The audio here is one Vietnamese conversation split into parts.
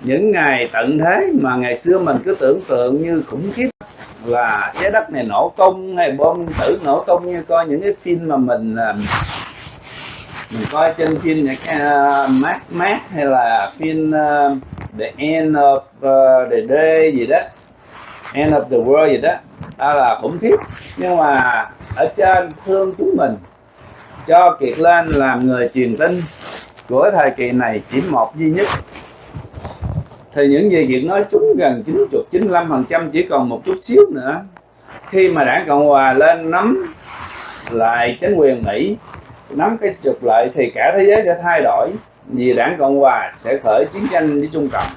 những ngày tận thế mà ngày xưa mình cứ tưởng tượng như khủng khiếp là trái đất này nổ tung hay bom tử nổ tung như coi những cái phim mà mình à, mình coi trên phim những cái uh, Max Max hay là phim uh, The End of uh, the Day gì đó End of the World gì đó đó là khủng khiếp. Nhưng mà ở trên thương chúng mình cho Kiệt lên làm người truyền tin của thời kỳ này chỉ một duy nhất thì những gì Kiệt nói chúng gần 90 95 phần trăm chỉ còn một chút xíu nữa. Khi mà đảng Cộng Hòa lên nắm lại chính quyền Mỹ, nắm cái trục lợi thì cả thế giới sẽ thay đổi, vì đảng Cộng Hòa sẽ khởi chiến tranh với Trung Cộng.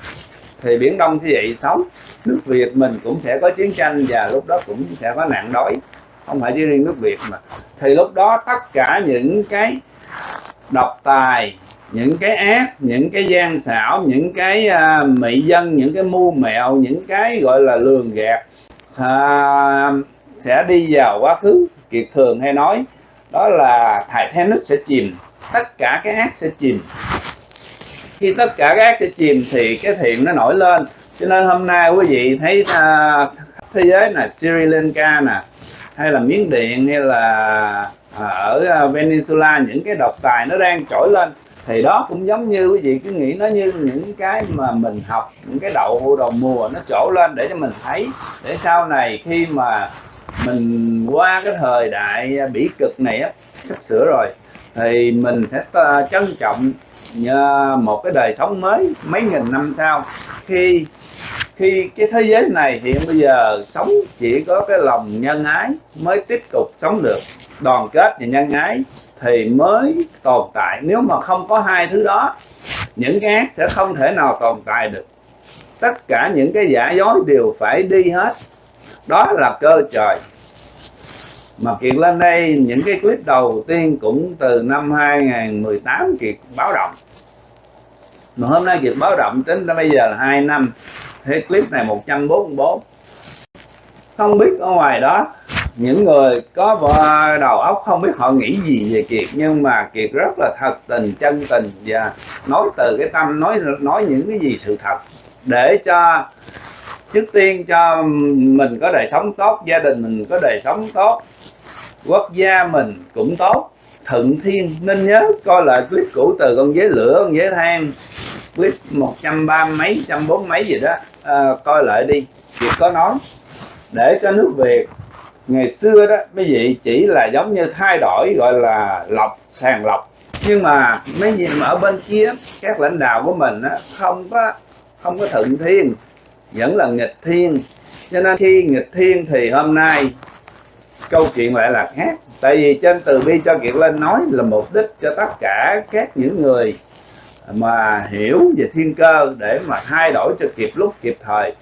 Thì Biển Đông sẽ dậy sóng nước Việt mình cũng sẽ có chiến tranh và lúc đó cũng sẽ có nạn đói. Không phải chỉ riêng nước Việt mà. Thì lúc đó tất cả những cái độc tài những cái ác những cái gian xảo những cái uh, mị dân những cái mưu mẹo những cái gọi là lường gạt uh, sẽ đi vào quá khứ kiệt thường hay nói đó là Titanic sẽ chìm. Tất cả cái ác sẽ chìm. Khi tất cả cái ác sẽ chìm thì cái thiện nó nổi lên. Cho nên hôm nay quý vị thấy uh, thế giới là Sri Lanka nè hay là Miến Điện hay là ở Venezuela những cái độc tài nó đang trỗi lên thì đó cũng giống như quý vị cứ nghĩ nó như những cái mà mình học, những cái đậu đầu mùa nó trổ lên để cho mình thấy. Để sau này khi mà mình qua cái thời đại bỉ cực này á, sắp sửa rồi, thì mình sẽ trân trọng một cái đời sống mới mấy nghìn năm sau. Khi khi cái thế giới này hiện bây giờ sống chỉ có cái lòng nhân ái mới tiếp tục sống được, đoàn kết và nhân ái thì mới tồn tại. Nếu mà không có hai thứ đó, những cái ác sẽ không thể nào tồn tại được. Tất cả những cái giả dối đều phải đi hết. Đó là cơ trời. Mà Kiệt lên đây, những cái clip đầu tiên cũng từ năm 2018 Kiệt báo động. Mà hôm nay Kiệt báo động tính đến bây giờ là 2 năm. Thế clip này 144 không biết ở ngoài đó những người có đầu óc không biết họ nghĩ gì về Kiệt nhưng mà Kiệt rất là thật tình chân tình và nói từ cái tâm nói nói những cái gì sự thật để cho trước tiên cho mình có đời sống tốt gia đình mình có đời sống tốt quốc gia mình cũng tốt. Thuận thiên nên nhớ coi lại clip cũ từ con dế lửa con dế than clip một trăm ba mấy trăm bốn mấy gì đó. À, coi lại đi. Kiệt có nói để cho nước Việt ngày xưa đó mấy vị chỉ là giống như thay đổi gọi là lọc sàng lọc. Nhưng mà mấy gì mà ở bên kia các lãnh đạo của mình á, không có không có thuận thiên vẫn là nghịch thiên. Cho nên khi nghịch thiên thì hôm nay câu chuyện lại là khác. Tại vì trên từ bi cho kiệt lên nói là mục đích cho tất cả các những người mà hiểu về thiên cơ để mà thay đổi cho kịp lúc kịp thời.